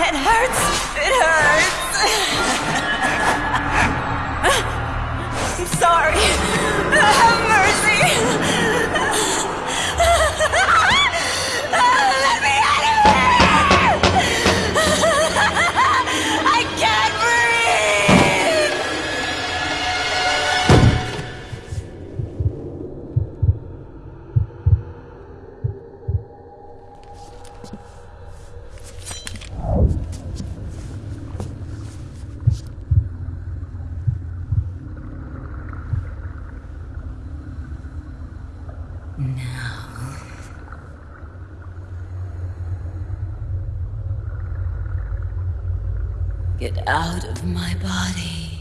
It hurts. It hurts. I'm sorry. out of my body.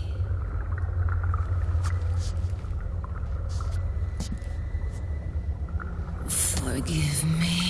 Forgive me.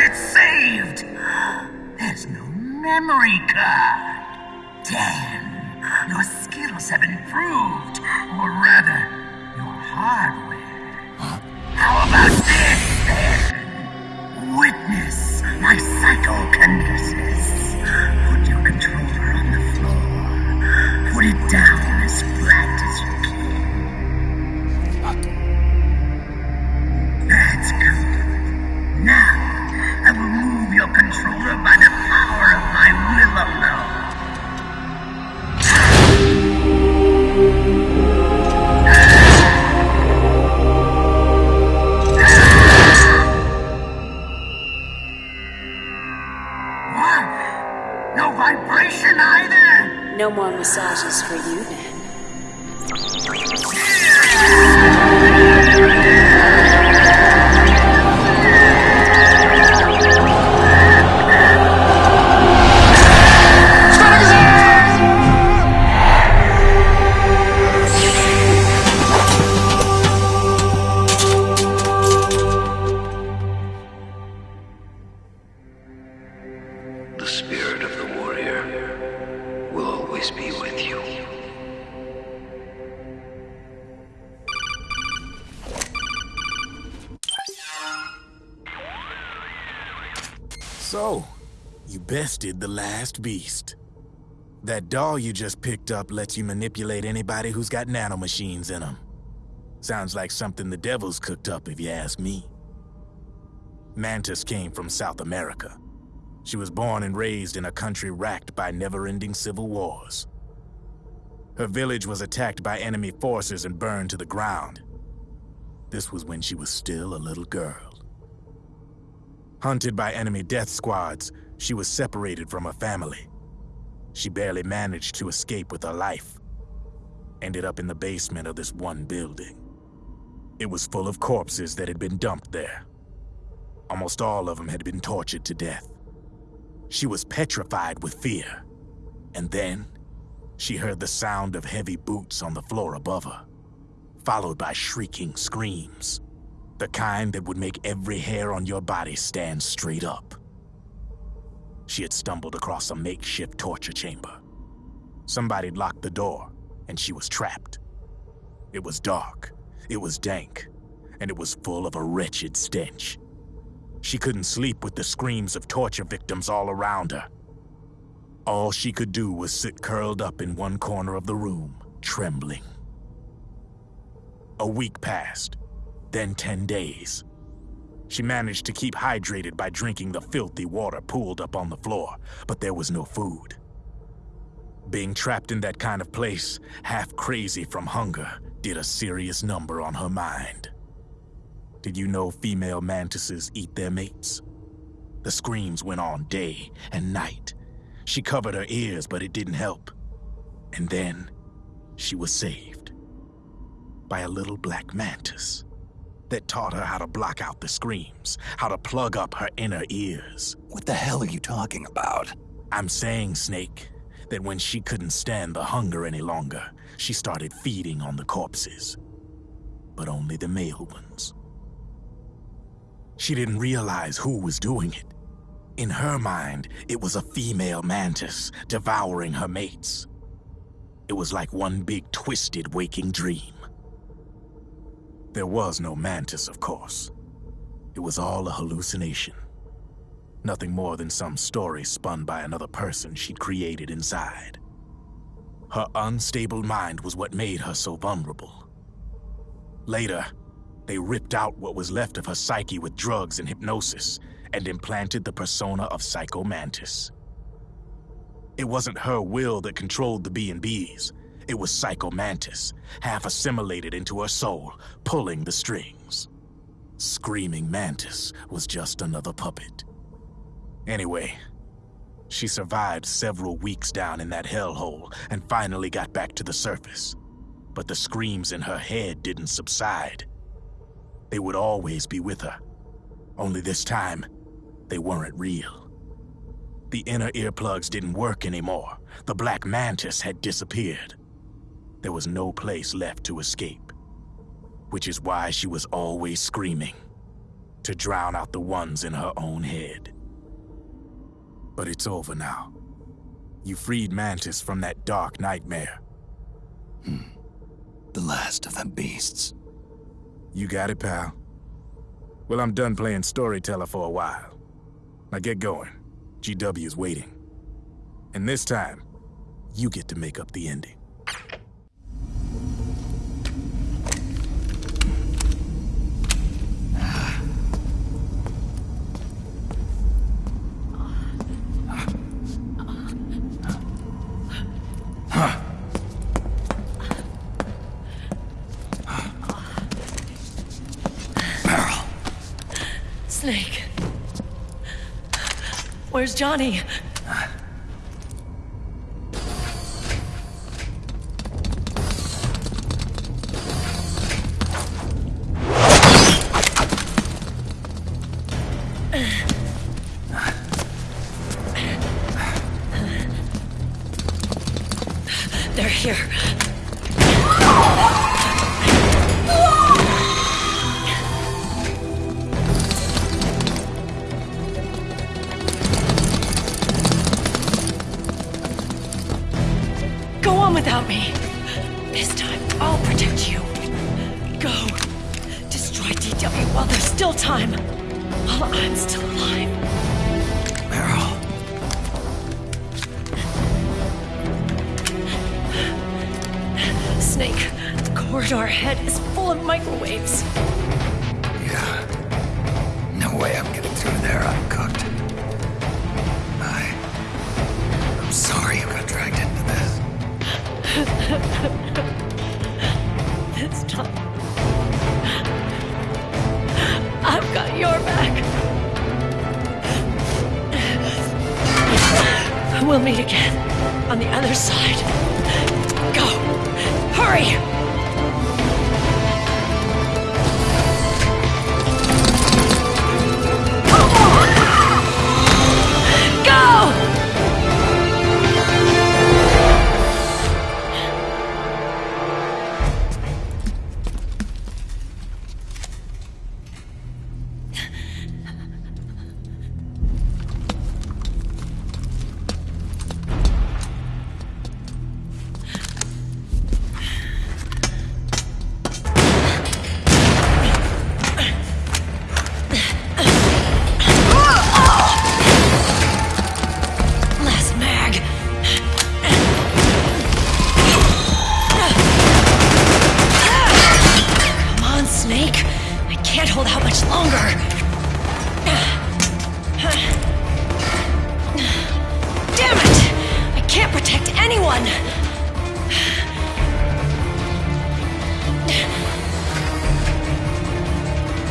it saved. There's no memory card. Damn, your skills have improved. Or rather, your hardware. Huh? How about this, then? Witness my psychokinesis. Put your controller on the floor. Put it down as flat No vibration either! No more massages for you then. beast. That doll you just picked up lets you manipulate anybody who's got nanomachines in them. Sounds like something the devil's cooked up, if you ask me. Mantis came from South America. She was born and raised in a country racked by never-ending civil wars. Her village was attacked by enemy forces and burned to the ground. This was when she was still a little girl. Hunted by enemy death squads, she was separated from her family. She barely managed to escape with her life. Ended up in the basement of this one building. It was full of corpses that had been dumped there. Almost all of them had been tortured to death. She was petrified with fear. And then, she heard the sound of heavy boots on the floor above her, followed by shrieking screams. The kind that would make every hair on your body stand straight up. She had stumbled across a makeshift torture chamber. Somebody'd locked the door, and she was trapped. It was dark, it was dank, and it was full of a wretched stench. She couldn't sleep with the screams of torture victims all around her. All she could do was sit curled up in one corner of the room, trembling. A week passed, then 10 days. She managed to keep hydrated by drinking the filthy water pooled up on the floor, but there was no food. Being trapped in that kind of place, half crazy from hunger, did a serious number on her mind. Did you know female mantises eat their mates? The screams went on day and night. She covered her ears, but it didn't help. And then, she was saved. By a little black mantis that taught her how to block out the screams, how to plug up her inner ears. What the hell are you talking about? I'm saying, Snake, that when she couldn't stand the hunger any longer, she started feeding on the corpses. But only the male ones. She didn't realize who was doing it. In her mind, it was a female mantis devouring her mates. It was like one big twisted waking dream. There was no mantis, of course. It was all a hallucination. Nothing more than some story spun by another person she'd created inside. Her unstable mind was what made her so vulnerable. Later, they ripped out what was left of her psyche with drugs and hypnosis and implanted the persona of Psycho Mantis. It wasn't her will that controlled the B&Bs. It was Psycho Mantis, half assimilated into her soul, pulling the strings. Screaming Mantis was just another puppet. Anyway, she survived several weeks down in that hellhole and finally got back to the surface. But the screams in her head didn't subside. They would always be with her. Only this time, they weren't real. The inner earplugs didn't work anymore. The black mantis had disappeared. There was no place left to escape. Which is why she was always screaming. To drown out the ones in her own head. But it's over now. You freed Mantis from that dark nightmare. Hmm. The last of them beasts. You got it, pal. Well, I'm done playing storyteller for a while. Now get going. GW's waiting. And this time, you get to make up the ending. Snake. Where's Johnny? Me. This time, I'll protect you. Go. Destroy GW while there's still time. While I'm still alive. Meryl. Snake, the corridor ahead is full of microwaves. Yeah. No way I'm getting through there. I. This time, I've got your back. We'll meet again on the other side. Go! Hurry! Can't hold out much longer. Damn it! I can't protect anyone.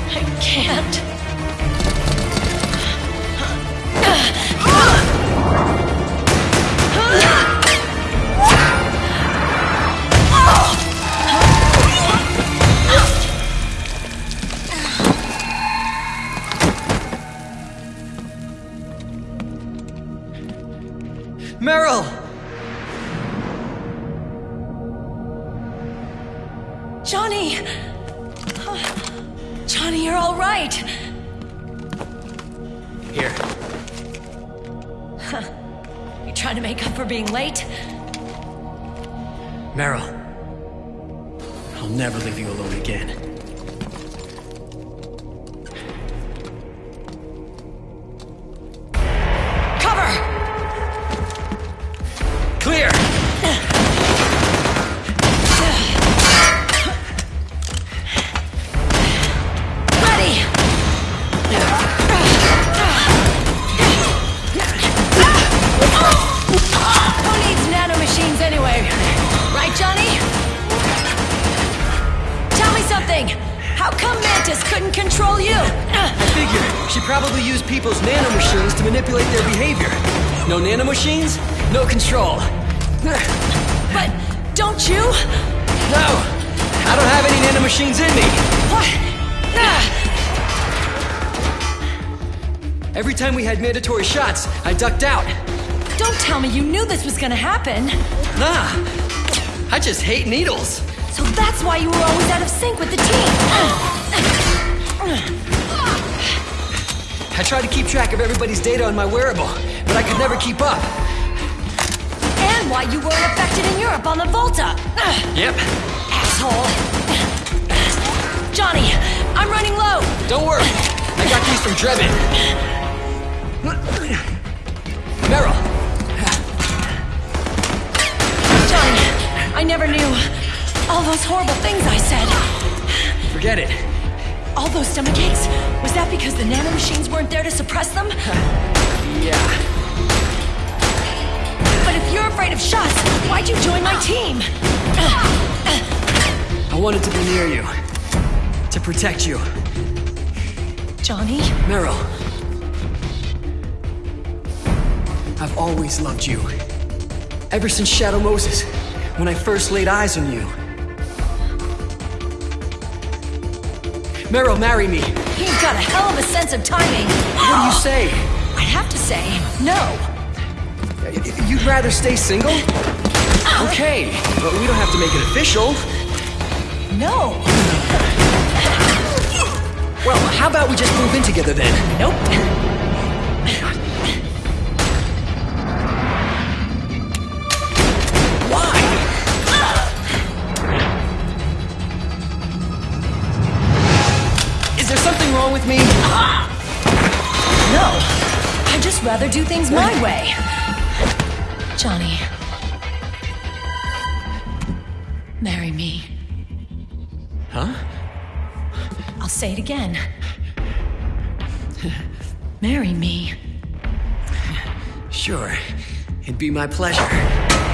I can't. Meryl! Johnny! Johnny, you're all right. Here. You trying to make up for being late? Meryl. I'll never leave you alone again. No nanomachines, no control. But don't you? No! I don't have any nanomachines in me! What? Ah. Every time we had mandatory shots, I ducked out. Don't tell me you knew this was gonna happen. Nah! I just hate needles! So that's why you were always out of sync with the team. I tried to keep track of everybody's data on my wearable, but I could never keep up. And why you weren't affected in Europe on the Vltava. Yep. Asshole. Johnny, I'm running low. Don't worry. I got these from Drebin. Meryl, Johnny, I never knew all those horrible things I said. forget it. All those stomach aches? Was that because the nanomachines weren't there to suppress them? Yeah. But if you're afraid of shots, why'd you join my team? I wanted to be near you. To protect you. Johnny? Meryl. I've always loved you. Ever since Shadow Moses, when I first laid eyes on you. Meryl, marry me. You've got a hell of a sense of timing. What do you say? I'd have to say no. You'd rather stay single? Uh-huh. Okay, but we don't have to make it official. No. Well, how about we just move in together then? Nope. Just rather do things my way. Johnny. Marry me. Huh? I'll say it again. Marry me. Sure. It'd be my pleasure.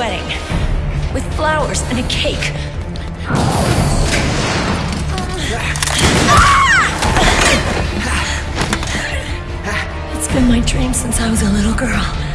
Wedding. With flowers and a cake. Ah! It's been my dream since I was a little girl.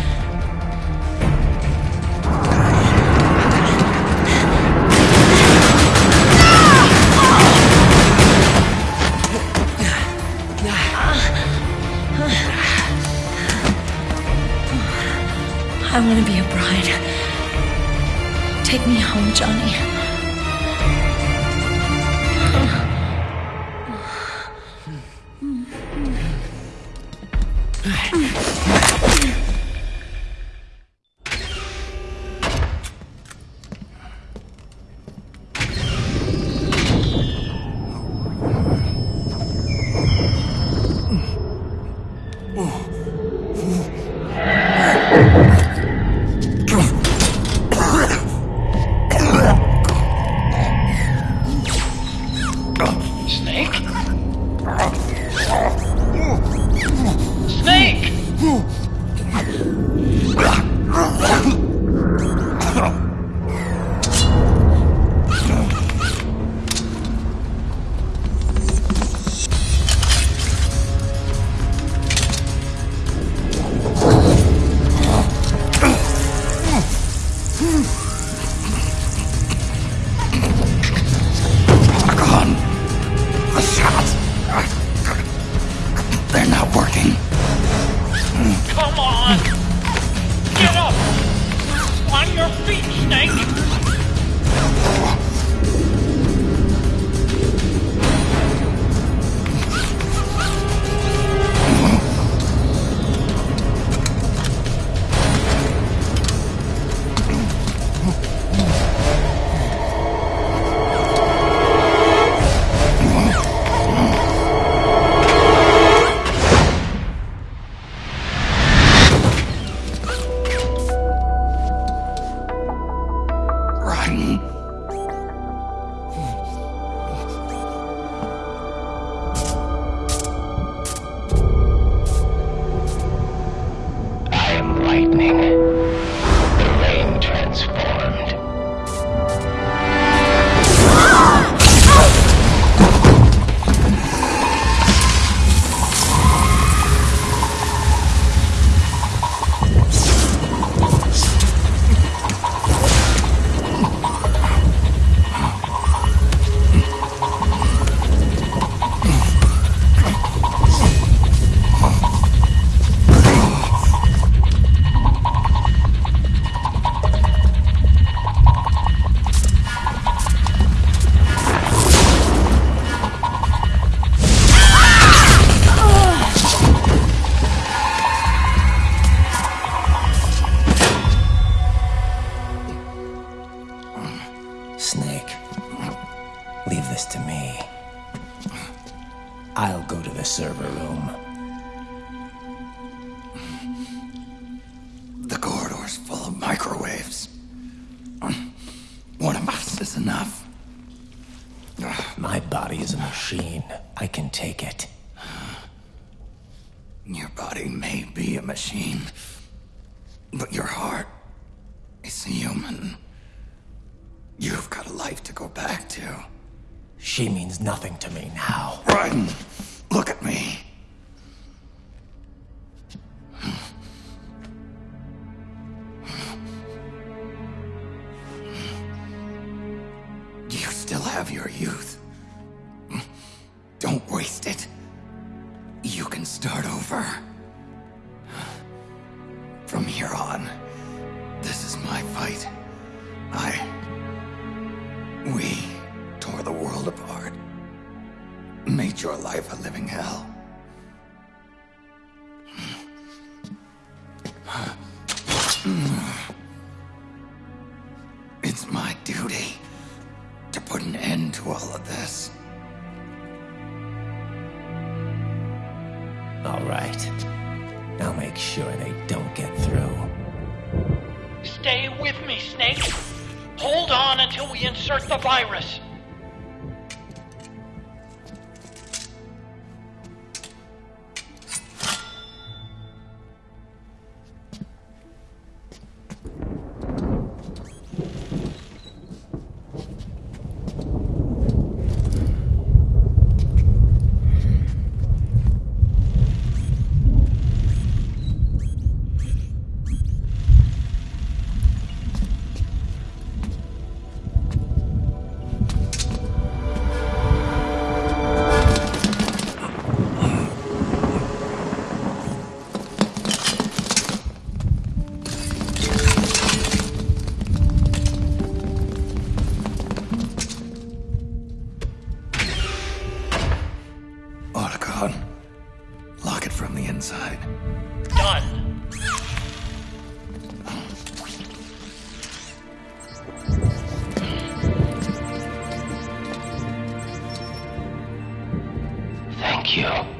Enough. My body is a machine. I can take it. Your body may be a machine, but your heart is human. You've got a life to go back to. She means nothing to me now. Run! Your life a living hell. like you.